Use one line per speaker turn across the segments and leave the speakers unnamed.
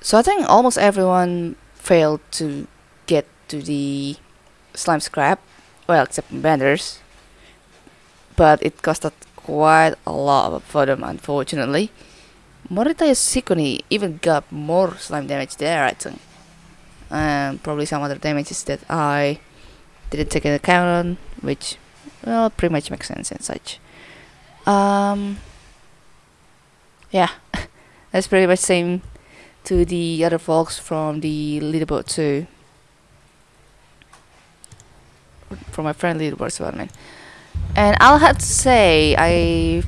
So I think almost everyone failed to get to the slime scrap, well, except Benders. But it costed quite a lot for them, unfortunately. Morita Sikoni even got more slime damage there, I think. Um, probably some other damages that I didn't take into account, which, well, pretty much makes sense and such. Um, yeah, that's pretty much same to the other folks from the leaderboard too. From my friend leaderboard as well, man. And I'll have to say, I've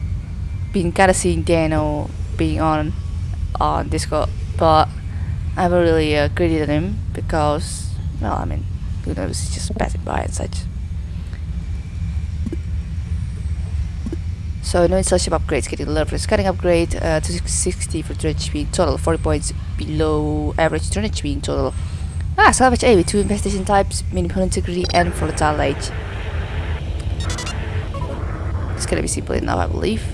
been kinda seeing Daniel being on on Discord, but I haven't really uh, credited him because, well, I mean, who knows, he's just passing by and such. So no installation upgrades, getting a level cutting upgrade uh, to 60 for turret HP total, 40 points below average HP in total. Ah, salvage A with two infestation types, minimal integrity and volatile age. It's gonna be simple enough, I believe.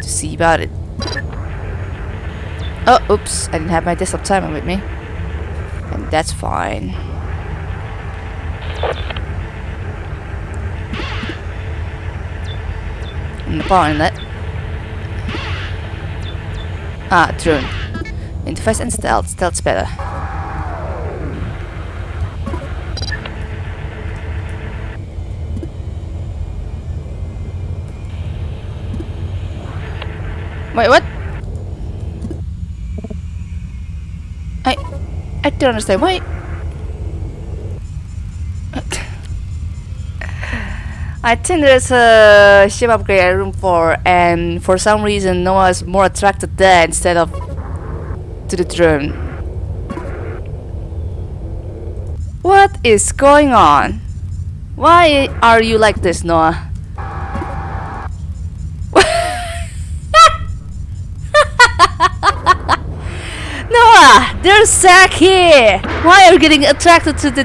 to see about it. Oh, oops, I didn't have my desktop timer with me. And that's fine. Power inlet. Ah, drone. Interface and stealth. Stealth's better. Wait, what? I... I don't understand. Why... I think there's a ship upgrade at room 4 and for some reason Noah is more attracted there instead of to the drone. What is going on? Why are you like this, Noah? Noah, there's Zack here! Why are you getting attracted to the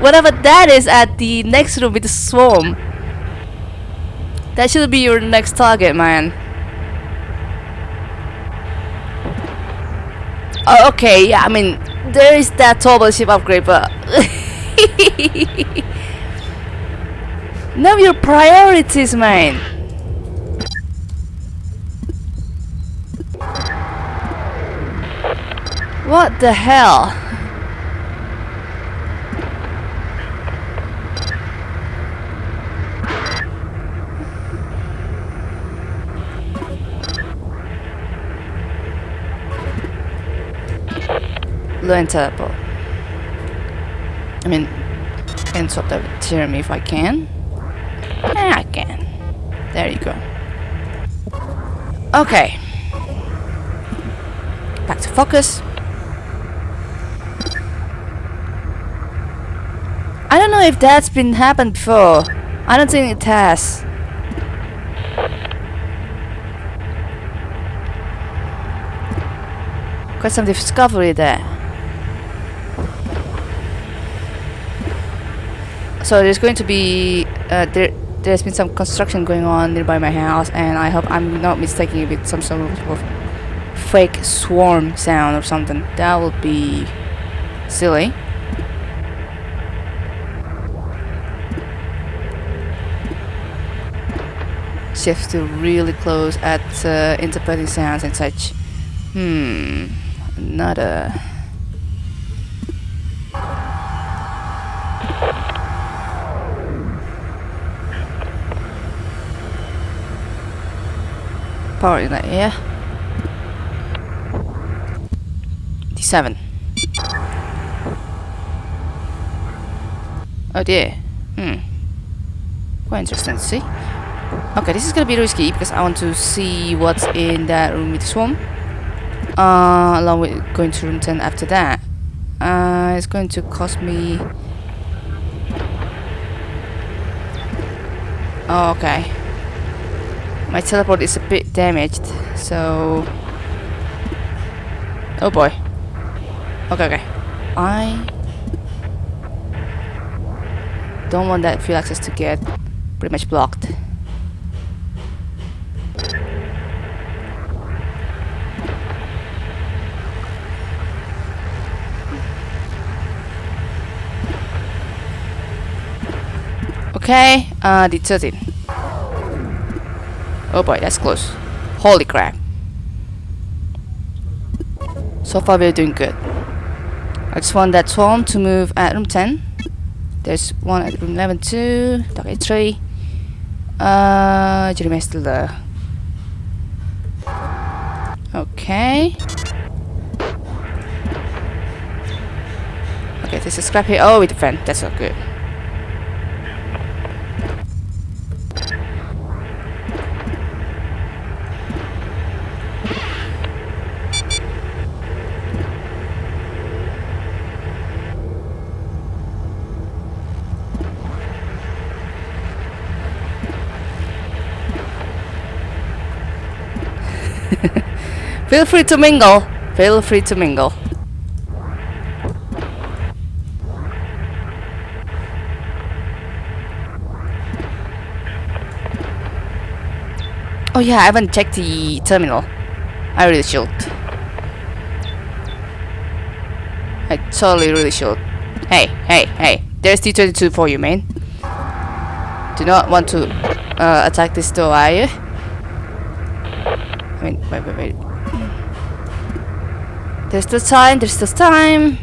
whatever that is at the next room with the swarm? That should be your next target, man. Oh, okay, yeah, I mean, there is that turbo ship upgrade, but... know your priorities, man. What the hell? Learn teleport. I mean, can the that Jeremy if I can. Yeah, I can. There you go. Okay. Back to focus. I don't know if that's been happened before. I don't think it has. Got some discovery there. So there's going to be uh, there. There's been some construction going on nearby my house, and I hope I'm not mistaking it with some sort of fake swarm sound or something. That would be silly. Shift to really close at uh, interpreting sounds and such. Hmm, not another. In that, yeah. D7. Oh dear. Hmm. Quite interesting see. Okay, this is gonna be risky because I want to see what's in that room with the swarm. Uh, along with going to room 10 after that. Uh, it's going to cost me... Oh, okay. My teleport is a bit damaged, so... Oh boy. Okay, okay. I... Don't want that field access to get pretty much blocked. Okay, uh, the 13. Oh boy, that's close. Holy crap. So far we're doing good. I just want that swarm to move at room 10. There's one at room 11 too. Dark 3. Uh, is still there. Okay. Okay, this is scrap here. Oh, we defend. That's not good. Feel free to mingle. Feel free to mingle. Oh yeah, I haven't checked the terminal. I really should. I totally really should. Hey, hey, hey. There's T-22 for you, man. Do not want to uh, attack this door, are you? Mean, wait, wait, wait. There's the time, there's the time.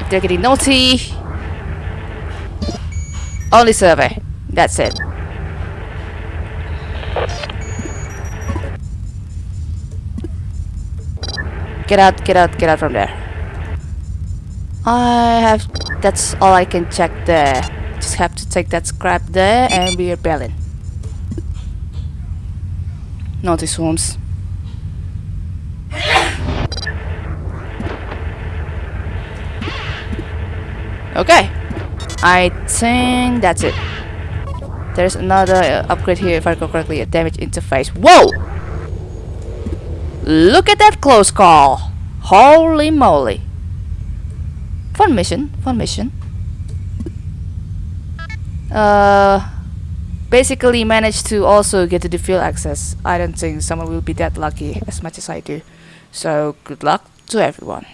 If they're getting naughty. Only survey. That's it. Get out, get out, get out from there. I have... That's all I can check there. Just have to take that scrap there and we're bailing. Naughty swarms. Okay. I think that's it. There's another uh, upgrade here if I recall correctly, a damage interface. Whoa! Look at that close call! Holy moly! Fun mission, fun mission. Uh, basically managed to also get to the field access. I don't think someone will be that lucky as much as I do. So good luck to everyone.